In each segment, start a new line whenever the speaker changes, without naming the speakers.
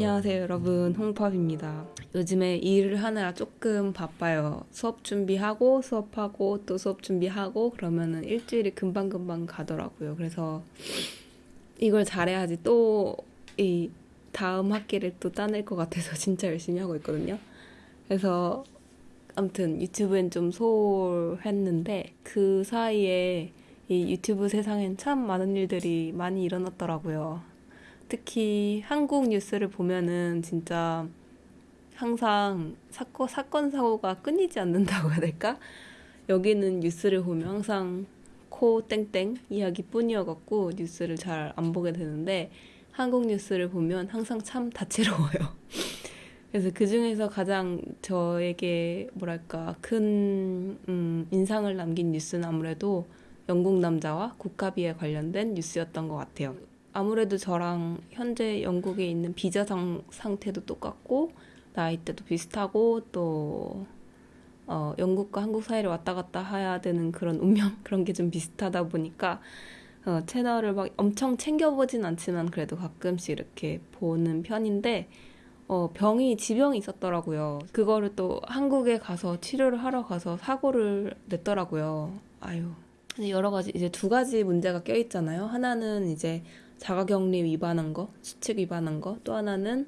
안녕하세요 여러분. 홍팝입니다. 요즘에 일을 하느라 조금 바빠요. 수업 준비하고 수업하고 또 수업 준비하고 그러면은 일주일이 금방금방 가더라고요. 그래서 이걸 잘해야지 또 이 다음 학기를 또 따낼 것 같아서 진짜 열심히 하고 있거든요. 그래서 아무튼 유튜브엔 좀 소홀했는데 그 사이에 이 유튜브 세상엔 참 많은 일들이 많이 일어났더라고요 특히 한국 뉴스를 보면은 진짜 항상 사건, 사건 사고가 끊이지 않는다고 해야 될까? 여기는 뉴스를 보면 항상 코 땡땡 이야기뿐이어갖고 뉴스를 잘 안 보게 되는데 한국 뉴스를 보면 항상 참 다채로워요. 그래서 그 중에서 가장 저에게 뭐랄까 큰 음, 인상을 남긴 뉴스는 아무래도 영국 남자와 국가비에 관련된 뉴스였던 것 같아요. 아무래도 저랑 현재 영국에 있는 비자 상, 상태도 똑같고 나이대도 비슷하고 또 어, 영국과 한국 사이를 왔다 갔다 해야 되는 그런 운명 그런 게 좀 비슷하다 보니까 어, 채널을 막 엄청 챙겨보진 않지만 그래도 가끔씩 이렇게 보는 편인데 어, 병이 지병이 있었더라고요. 그거를 또 한국에 가서 치료를 하러 가서 사고를 냈더라고요. 아유. 여러 가지 이제 두 가지 문제가 껴 있잖아요. 하나는 이제 자가격리 위반한 거, 수칙 위반한 거, 또 하나는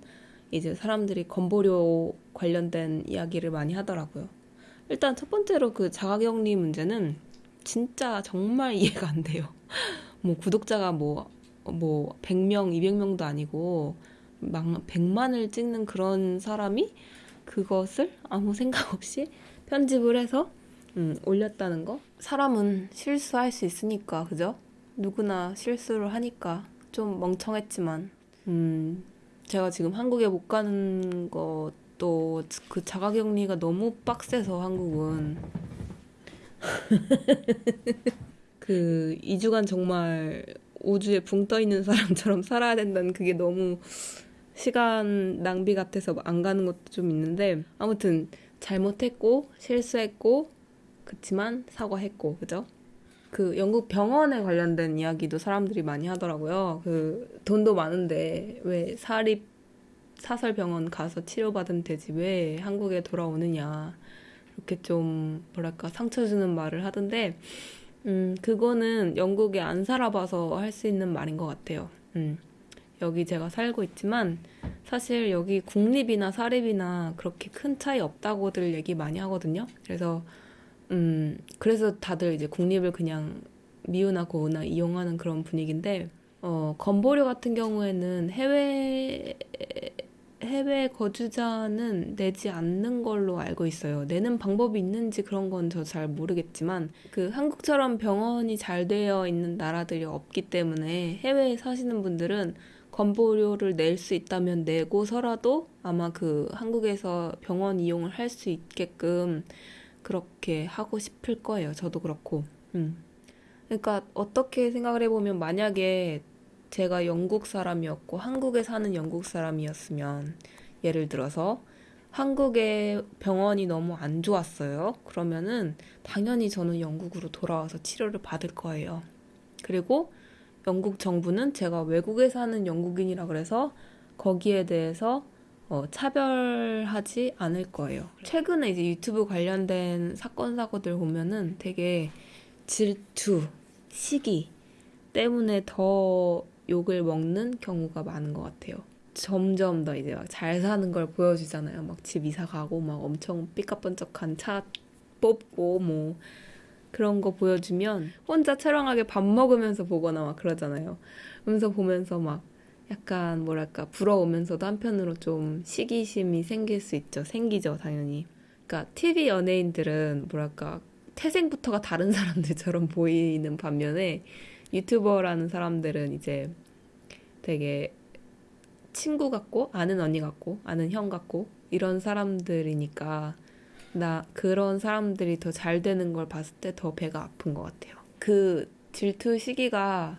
이제 사람들이 건보료 관련된 이야기를 많이 하더라고요. 일단 첫 번째로 그 자가격리 문제는 진짜 정말 이해가 안 돼요. 뭐 구독자가 뭐, 뭐 100명, 200명도 아니고 막 100만을 찍는 그런 사람이 그것을 아무 생각 없이 편집을 해서 음, 올렸다는 거. 사람은 실수할 수 있으니까, 그죠? 누구나 실수를 하니까 좀 멍청했지만. 음. 제가 지금 한국에 못 가는 것도 그 자가격리가 너무 빡세서 한국은. 그 2주간 정말 우주에 붕 떠 있는 사람처럼 살아야 된다는 그게 너무 시간 낭비 같아서 안 가는 것도 좀 있는데 아무튼 잘못했고 실수했고 그치만 사과했고 그죠? 그 영국 병원에 관련된 이야기도 사람들이 많이 하더라고요. 그 돈도 많은데 왜 사립 사설 병원 가서 치료받으면 되지 왜 한국에 돌아오느냐 이렇게 좀 뭐랄까 상처 주는 말을 하던데 음 그거는 영국에 안 살아봐서 할 수 있는 말인 것 같아요. 음 여기 제가 살고 있지만 사실 여기 국립이나 사립이나 그렇게 큰 차이 없다고들 얘기 많이 하거든요. 그래서 음, 그래서 다들 이제 국립을 그냥 미우나 고우나 이용하는 그런 분위기인데, 어, 건보료 같은 경우에는 해외, 해외 거주자는 내지 않는 걸로 알고 있어요. 내는 방법이 있는지 그런 건 저 잘 모르겠지만, 그 한국처럼 병원이 잘 되어 있는 나라들이 없기 때문에 해외에 사시는 분들은 건보료를 낼 수 있다면 내고서라도 아마 그 한국에서 병원 이용을 할 수 있게끔 그렇게 하고 싶을 거예요. 저도 그렇고. 음. 그러니까 어떻게 생각을 해보면 만약에 제가 영국 사람이었고 한국에 사는 영국 사람이었으면 예를 들어서 한국의 병원이 너무 안 좋았어요. 그러면은 당연히 저는 영국으로 돌아와서 치료를 받을 거예요. 그리고 영국 정부는 제가 외국에 사는 영국인이라 그래서 거기에 대해서 어, 차별하지 않을 거예요. 최근에 이제 유튜브 관련된 사건 사고들 보면은 되게 질투, 시기 때문에 더 욕을 먹는 경우가 많은 것 같아요. 점점 더 이제 막 잘 사는 걸 보여주잖아요. 막 집 이사 가고 막 엄청 삐까번쩍한 차 뽑고 뭐 그런 거 보여주면 혼자 처량하게 밥 먹으면서 보거나 막 그러잖아요. 그러면서 보면서 막 약간 뭐랄까 부러우면서도 한편으로 좀 시기심이 생길 수 있죠. 생기죠, 당연히. 그러니까 TV 연예인들은 뭐랄까 태생부터가 다른 사람들처럼 보이는 반면에 유튜버라는 사람들은 이제 되게 친구 같고 아는 언니 같고 아는 형 같고 이런 사람들이니까 나 그런 사람들이 더 잘 되는 걸 봤을 때 더 배가 아픈 것 같아요. 그 질투 시기가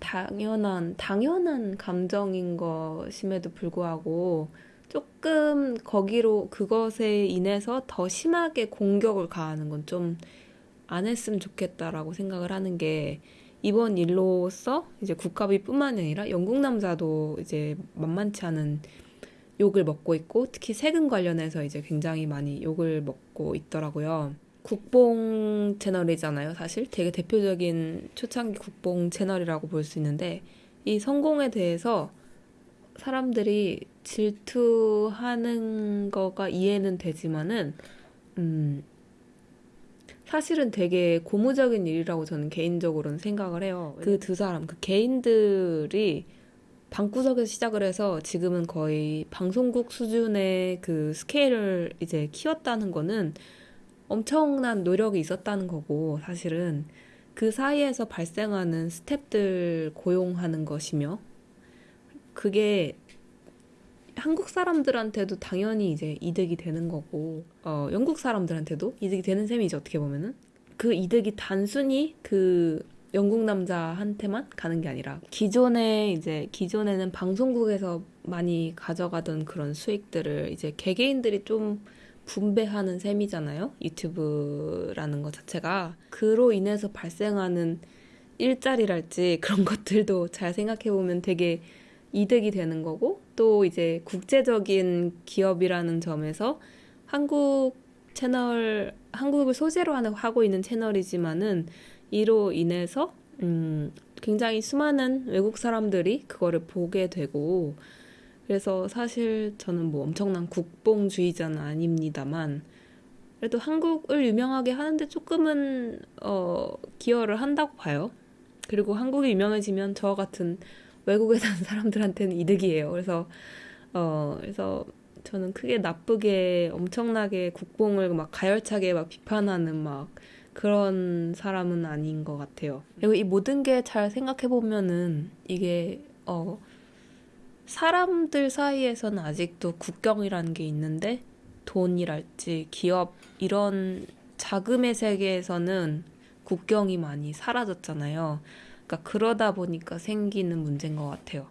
당연한 당연한 감정인 것임에도 불구하고 조금 거기로 그것에 인해서 더 심하게 공격을 가하는 건 좀 안 했으면 좋겠다라고 생각을 하는 게 이번 일로서 이제 국가비뿐만 아니라 영국 남자도 이제 만만치 않은 욕을 먹고 있고 특히 세금 관련해서 이제 굉장히 많이 욕을 먹고 있더라고요. 국뽕 채널이잖아요, 사실. 되게 대표적인 초창기 국뽕 채널이라고 볼 수 있는데 이 성공에 대해서 사람들이 질투하는 거가 이해는 되지만은 음 사실은 되게 고무적인 일이라고 저는 개인적으로는 생각을 해요. 그 두 사람, 그 개인들이 방구석에서 시작을 해서 지금은 거의 방송국 수준의 그 스케일을 이제 키웠다는 거는 엄청난 노력이 있었다는 거고, 사실은 그 사이에서 발생하는 스탭들 고용하는 것이며, 그게 한국 사람들한테도 당연히 이제 이득이 되는 거고, 어, 영국 사람들한테도 이득이 되는 셈이죠, 어떻게 보면은. 그 이득이 단순히 그 영국 남자한테만 가는 게 아니라, 기존에 이제, 기존에는 방송국에서 많이 가져가던 그런 수익들을 이제 개개인들이 좀 분배하는 셈이잖아요. 유튜브라는 것 자체가. 그로 인해서 발생하는 일자리랄지 그런 것들도 잘 생각해보면 되게 이득이 되는 거고 또 이제 국제적인 기업이라는 점에서 한국 채널 한국을 소재로 하고 있는 채널이지만은 이로 인해서 음 굉장히 수많은 외국 사람들이 그거를 보게 되고 그래서 사실 저는 뭐 엄청난 국뽕주의자는 아닙니다만 그래도 한국을 유명하게 하는데 조금은 어 기여를 한다고 봐요. 그리고 한국이 유명해지면 저 같은 외국에 사는 사람들한테는 이득이에요. 그래서 어 그래서 저는 크게 나쁘게 엄청나게 국뽕을 막 가열차게 막 비판하는 막 그런 사람은 아닌 것 같아요. 그리고 이 모든 게 잘 생각해 보면은 이게 어 사람들 사이에서는 아직도 국경이라는 게 있는데 돈이랄지 기업 이런 자금의 세계에서는 국경이 많이 사라졌잖아요. 그러니까 그러다 보니까 생기는 문제인 것 같아요.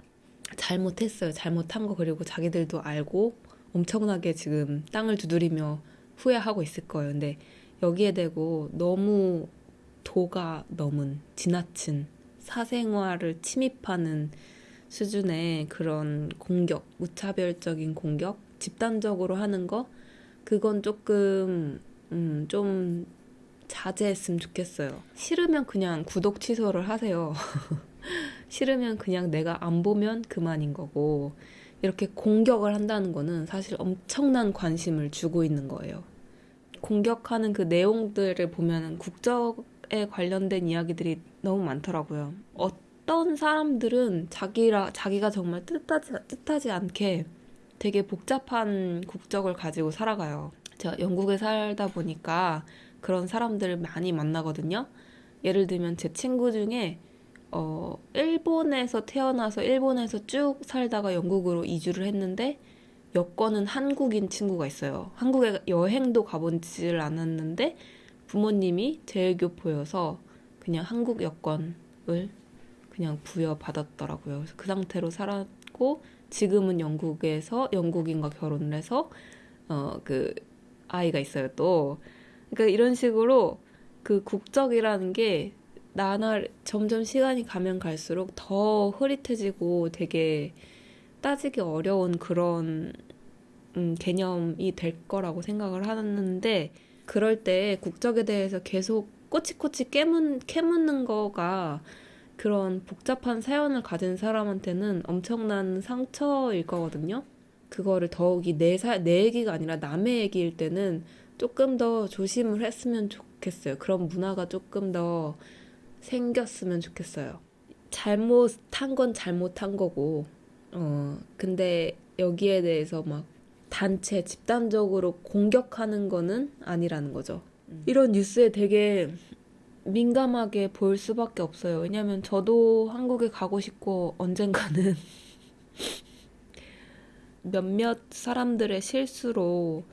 잘못했어요. 잘못한 거 그리고 자기들도 알고 엄청나게 지금 땅을 두드리며 후회하고 있을 거예요. 근데 여기에 대고 너무 도가 넘은 지나친 사생활을 침입하는 수준의 그런 공격, 무차별적인 공격, 집단적으로 하는 거 그건 조금 음, 좀 자제했으면 좋겠어요. 싫으면 그냥 구독 취소를 하세요. 싫으면 그냥 내가 안 보면 그만인 거고, 이렇게 공격을 한다는 거는 사실 엄청난 관심을 주고 있는 거예요. 공격하는 그 내용들을 보면 국적 에 관련된 이야기들이 너무 많더라고요. 어떤 사람들은 자기라, 자기가 정말 뜻하지, 뜻하지 않게 되게 복잡한 국적을 가지고 살아가요. 제가 영국에 살다 보니까 그런 사람들을 많이 만나거든요. 예를 들면 제 친구 중에 어, 일본에서 태어나서 일본에서 쭉 살다가 영국으로 이주를 했는데 여권은 한국인 친구가 있어요. 한국에 여행도 가보지를 않았는데 부모님이 제일교포여서 그냥 한국 여권을 그냥 부여받았더라고요. 그래서 그 상태로 살았고 지금은 영국에서 영국인과 결혼을 해서 어 그 아이가 있어요 또. 그러니까 이런 식으로 그 국적이라는 게 나날 점점 시간이 가면 갈수록 더 흐릿해지고 되게 따지기 어려운 그런 음, 개념이 될 거라고 생각을 하는데 그럴 때 국적에 대해서 계속 꼬치꼬치 깨문, 캐묻는 거가 그런 복잡한 사연을 가진 사람한테는 엄청난 상처일 거거든요. 그거를 더욱이 내, 사, 내 얘기가 아니라 남의 얘기일 때는 조금 더 조심을 했으면 좋겠어요. 그런 문화가 조금 더 생겼으면 좋겠어요. 잘못한 건 잘못한 거고, 어, 근데 여기에 대해서 막 단체, 집단적으로 공격하는 거는 아니라는 거죠. 음. 이런 뉴스에 되게 민감하게 볼 수밖에 없어요. 왜냐면 저도 한국에 가고 싶고 언젠가는 몇몇 사람들의 실수로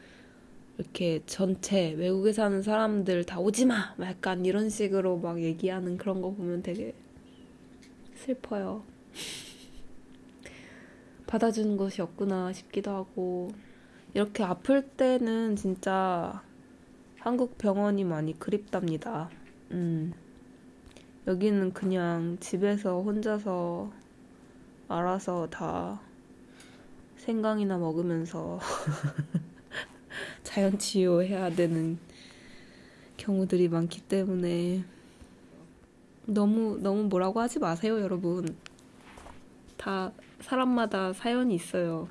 이렇게 전체 외국에 사는 사람들 다 오지 마! 약간 이런 식으로 막 얘기하는 그런 거 보면 되게 슬퍼요. 받아주는 것이 없구나 싶기도 하고 이렇게 아플 때는 진짜 한국 병원이 많이 그립답니다. 음. 여기는 그냥 집에서 혼자서 알아서 다 생강이나 먹으면서 자연 치유해야 되는 경우들이 많기 때문에 너무 너무 뭐라고 하지 마세요, 여러분. 다 사람마다 사연이 있어요.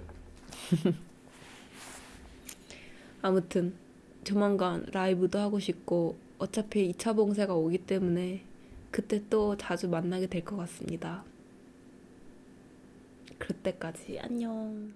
아무튼 조만간 라이브도 하고 싶고 어차피 2차 봉쇄가 오기 때문에 그때 또 자주 만나게 될 것 같습니다. 그때까지 안녕.